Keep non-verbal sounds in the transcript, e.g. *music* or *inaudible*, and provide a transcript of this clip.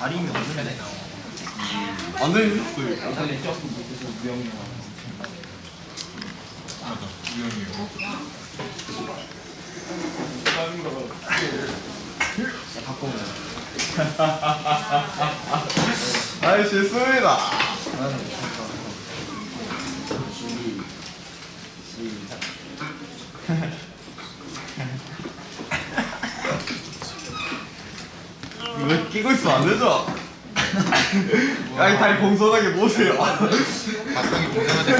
다리면 어떻게 되나? 완전히 했어요. 근데 조금 못해서 무영이 맞아 유형이요 바꿔. *laughs* 아이 실수입니다. 나는 준비 시작. 이거 끼고 있으면 안 되죠? *laughs* 아니 다리 모으세요. 박성이 공정한테 되는데요